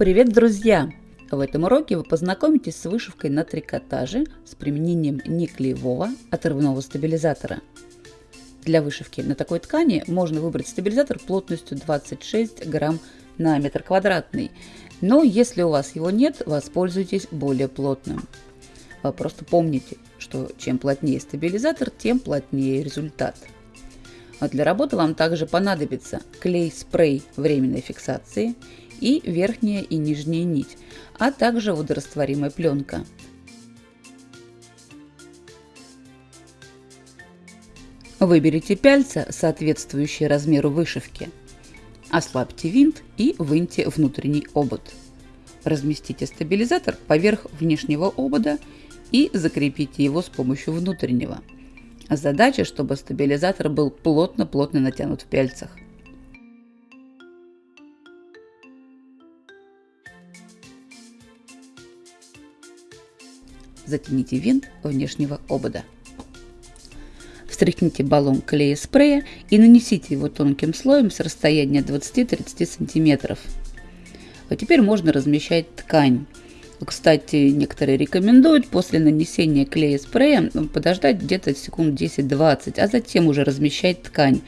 Привет, друзья! В этом уроке вы познакомитесь с вышивкой на трикотаже с применением неклеевого отрывного стабилизатора. Для вышивки на такой ткани можно выбрать стабилизатор плотностью 26 грамм на метр квадратный, но если у вас его нет, воспользуйтесь более плотным. Просто помните, что чем плотнее стабилизатор, тем плотнее результат. А для работы вам также понадобится клей-спрей временной фиксации и верхняя и нижняя нить, а также водорастворимая пленка. Выберите пяльца, соответствующие размеру вышивки. Ослабьте винт и выньте внутренний обод. Разместите стабилизатор поверх внешнего обода и закрепите его с помощью внутреннего. Задача, чтобы стабилизатор был плотно-плотно натянут в пяльцах. Затяните винт внешнего обода. Встряхните баллон клея спрея и нанесите его тонким слоем с расстояния 20-30 см. А теперь можно размещать ткань. Кстати, некоторые рекомендуют после нанесения клея спрея подождать где-то секунд 10-20, а затем уже размещать ткань.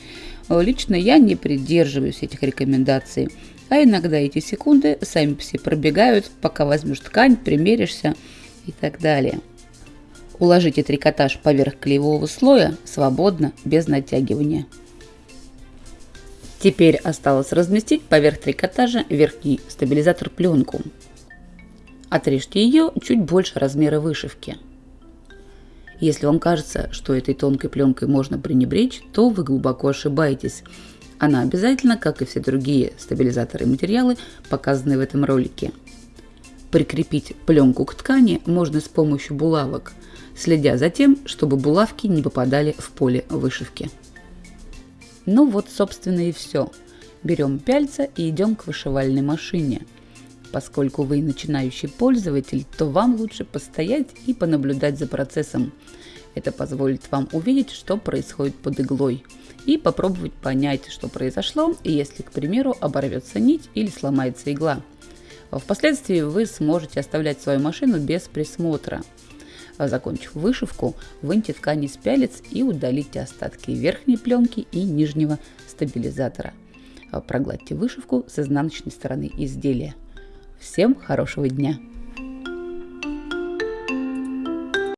Лично я не придерживаюсь этих рекомендаций, а иногда эти секунды сами все пробегают, пока возьмешь ткань, примеришься и так далее. Уложите трикотаж поверх клеевого слоя свободно, без натягивания. Теперь осталось разместить поверх трикотажа верхний стабилизатор пленку. Отрежьте ее чуть больше размера вышивки. Если вам кажется, что этой тонкой пленкой можно пренебречь, то вы глубоко ошибаетесь. Она обязательно, как и все другие стабилизаторы и материалы, показанные в этом ролике – Прикрепить пленку к ткани можно с помощью булавок, следя за тем, чтобы булавки не попадали в поле вышивки. Ну вот, собственно, и все. Берем пяльца и идем к вышивальной машине. Поскольку вы начинающий пользователь, то вам лучше постоять и понаблюдать за процессом. Это позволит вам увидеть, что происходит под иглой, и попробовать понять, что произошло, если, к примеру, оборвется нить или сломается игла. Впоследствии вы сможете оставлять свою машину без присмотра. Закончив вышивку, выньте ткань из пялец и удалите остатки верхней пленки и нижнего стабилизатора. Прогладьте вышивку с изнаночной стороны изделия. Всем хорошего дня!